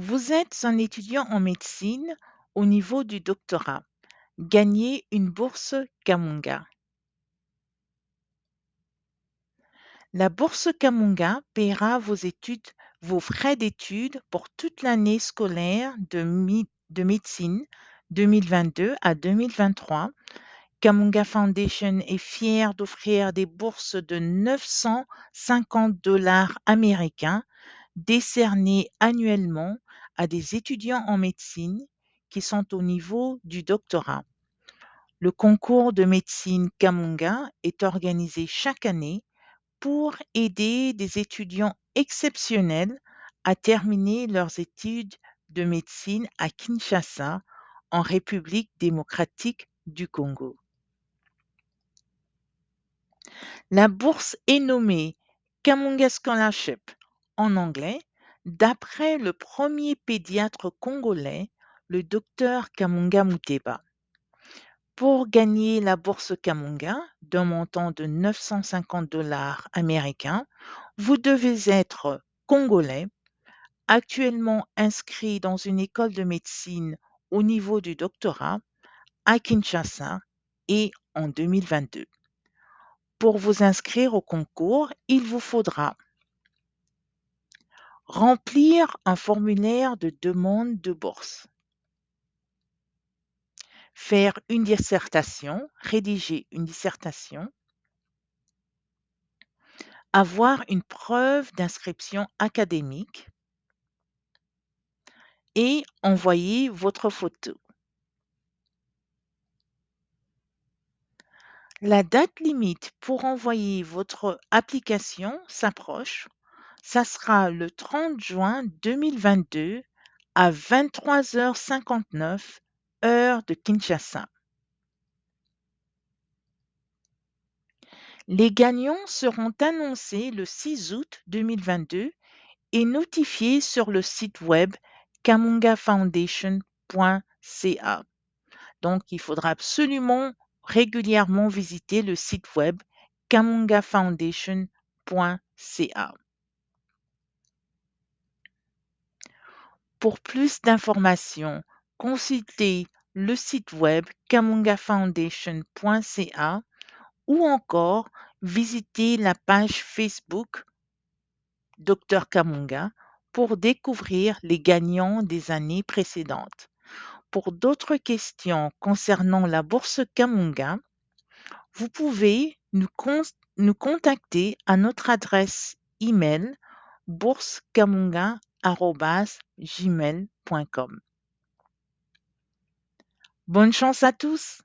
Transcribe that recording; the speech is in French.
Vous êtes un étudiant en médecine au niveau du doctorat. Gagnez une bourse Kamunga. La bourse Kamunga paiera vos études, vos frais d'études pour toute l'année scolaire de, de médecine 2022 à 2023. Kamunga Foundation est fière d'offrir des bourses de 950 dollars américains décernées annuellement à des étudiants en médecine qui sont au niveau du doctorat. Le concours de médecine Kamunga est organisé chaque année pour aider des étudiants exceptionnels à terminer leurs études de médecine à Kinshasa, en République démocratique du Congo. La bourse est nommée Kamunga Scholarship en anglais D'après le premier pédiatre congolais, le docteur Kamunga Muteba, pour gagner la bourse Kamunga d'un montant de 950 dollars américains, vous devez être congolais, actuellement inscrit dans une école de médecine au niveau du doctorat à Kinshasa et en 2022. Pour vous inscrire au concours, il vous faudra Remplir un formulaire de demande de bourse. Faire une dissertation, rédiger une dissertation. Avoir une preuve d'inscription académique et envoyer votre photo. La date limite pour envoyer votre application s'approche ça sera le 30 juin 2022 à 23h59 heure de Kinshasa. Les gagnants seront annoncés le 6 août 2022 et notifiés sur le site web kamungafoundation.ca. Donc, il faudra absolument régulièrement visiter le site web kamungafoundation.ca. Pour plus d'informations, consultez le site web kamungafoundation.ca ou encore visitez la page Facebook Dr Kamunga pour découvrir les gagnants des années précédentes. Pour d'autres questions concernant la bourse Kamunga, vous pouvez nous, contacter à notre adresse email gmail.com. Bonne chance à tous!